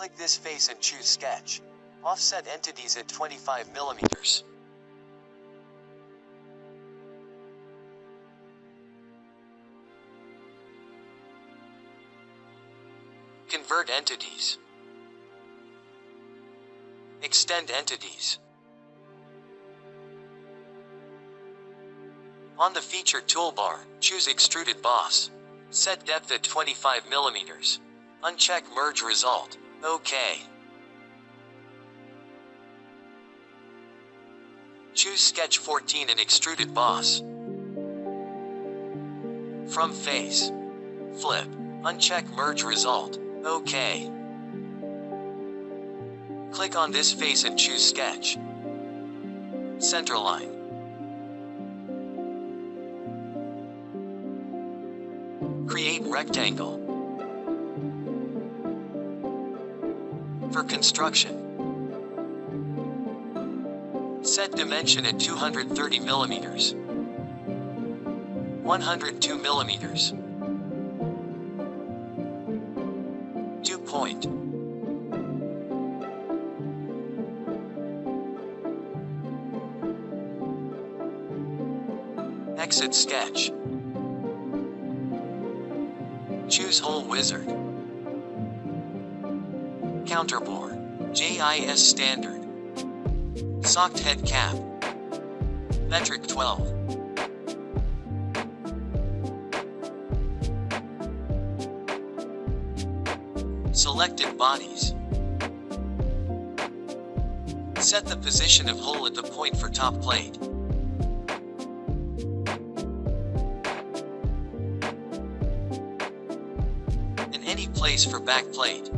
Click this face and choose Sketch. Offset entities at 25 millimeters. Convert entities. Extend entities. On the feature toolbar, choose Extruded Boss. Set depth at 25 millimeters. Uncheck Merge Result. OK. Choose Sketch 14 and Extruded Boss. From Face. Flip. Uncheck Merge Result. OK. Click on this face and choose Sketch. Centerline. Create rectangle. Construction. Set dimension at 230 millimeters. 102 millimeters. Dew point. Exit sketch. Choose Hole Wizard. Counterbore. JIS Standard. Socket head cap. Metric 12. Selected bodies. Set the position of hole at the point for top plate. In any place for back plate.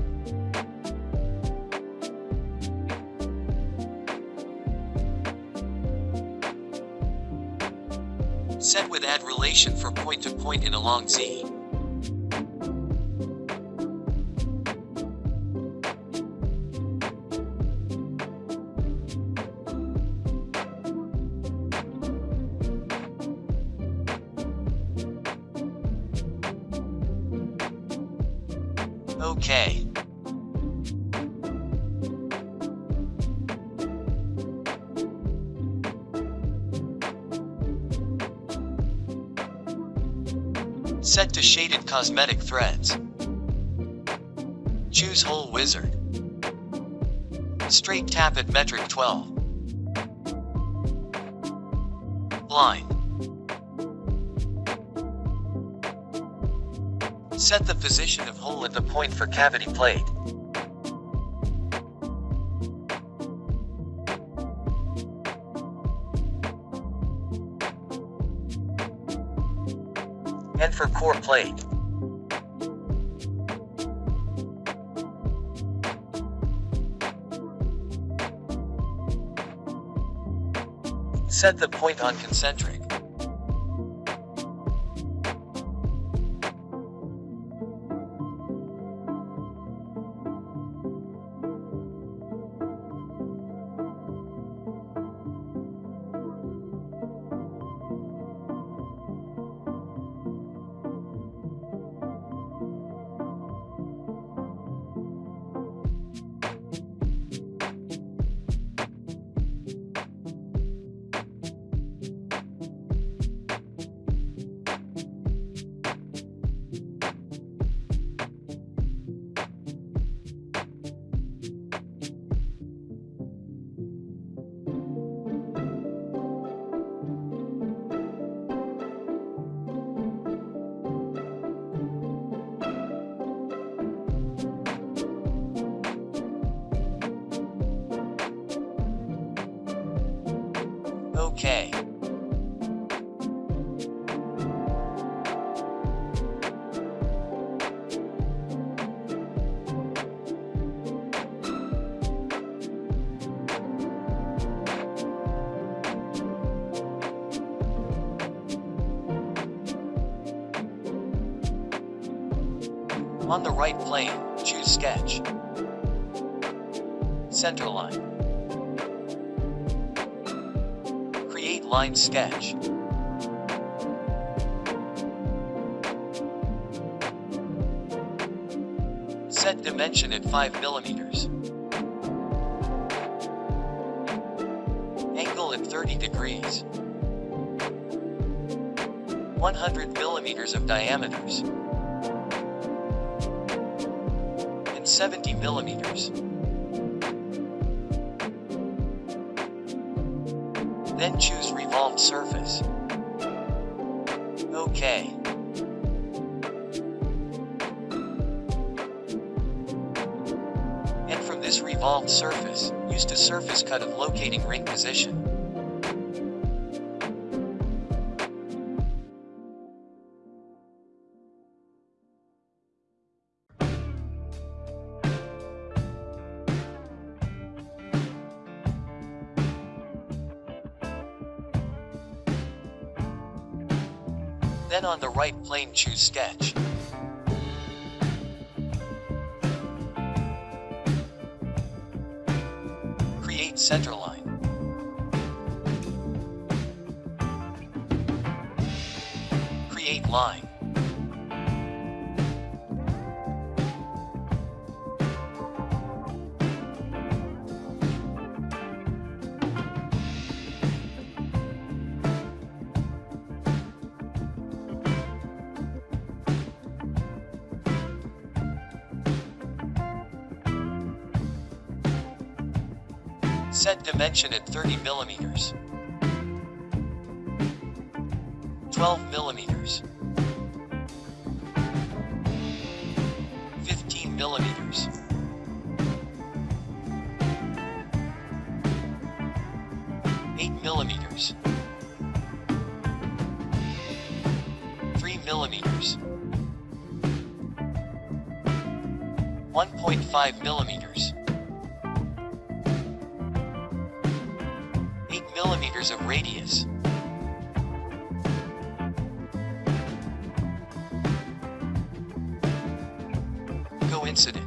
Set with add relation for point to point in a long Z. Okay. Set to shaded cosmetic threads. Choose Hole Wizard. Straight tap at metric 12. Line. Set the position of hole at the point for cavity plate. And for core plate. Set the point on concentric. Okay. On the right plane, choose Sketch. Centerline. Line sketch. Set dimension at 5 millimeters. Angle at 30 degrees. 100 millimeters of diameters. And 70 millimeters. Then choose revolved surface. OK. And from this revolved surface, use a surface cut of locating ring position. Then on the right plane choose sketch. Create centerline. Create line. Set dimension at 30 millimeters. 12 millimeters. 15 millimeters. Eight millimeters. Three millimeters. 1.5 millimeters. 8 of radius. Coincident.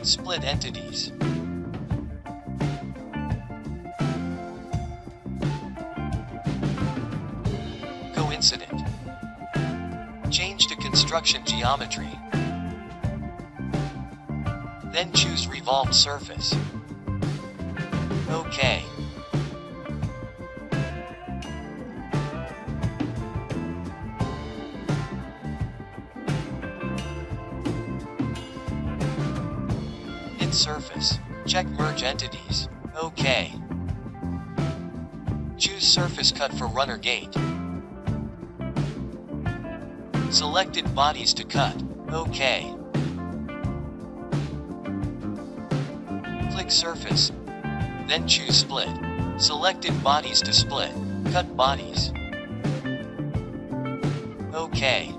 Split entities. Coincident. Change to construction geometry. Then choose revolved surface. OK. Knit surface. Check merge entities. OK. Choose surface cut for runner gate. Selected bodies to cut. OK. Surface. Then choose split. Selected bodies to split. Cut bodies. OK.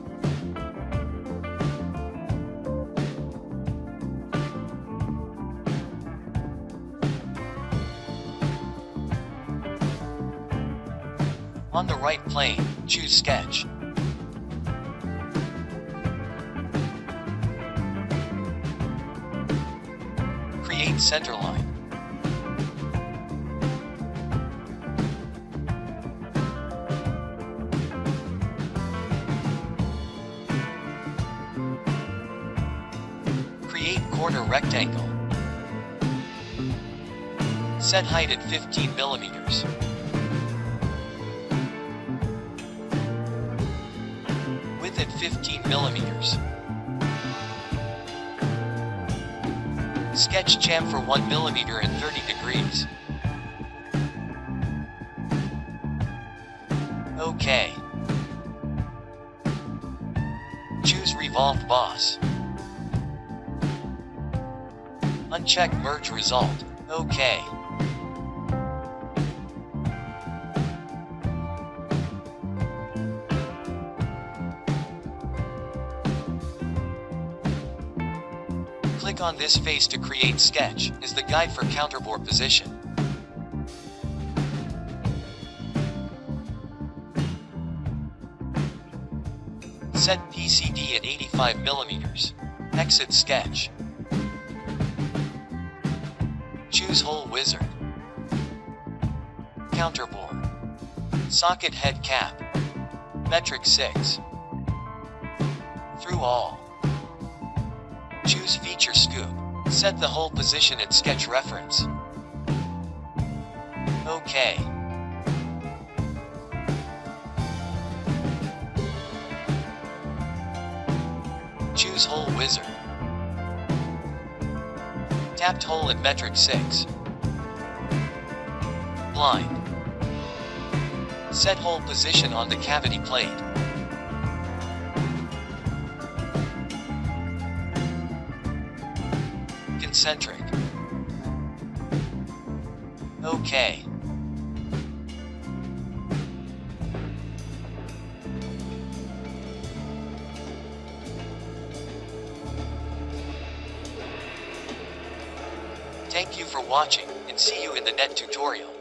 On the right plane, choose sketch. Create centerline. Create corner rectangle. Set height at 15 millimeters. Width at 15 millimeters. Sketch chamfer 1 millimeter and 30 degrees. OK. Choose revolved boss. Uncheck merge result. OK. Click on this face to create sketch, is the guide for counterbore position. Set PCD at 85 millimeters. Exit sketch. Choose hole wizard. Counterbore. Socket head cap. Metric 6. Through all. Choose feature scope. Set the hole position at sketch reference. OK. Choose hole wizard. Tapped hole at metric 6. Blind. Set hole position on the cavity plate. Concentric. Okay. Thank you for watching, and see you in the net tutorial.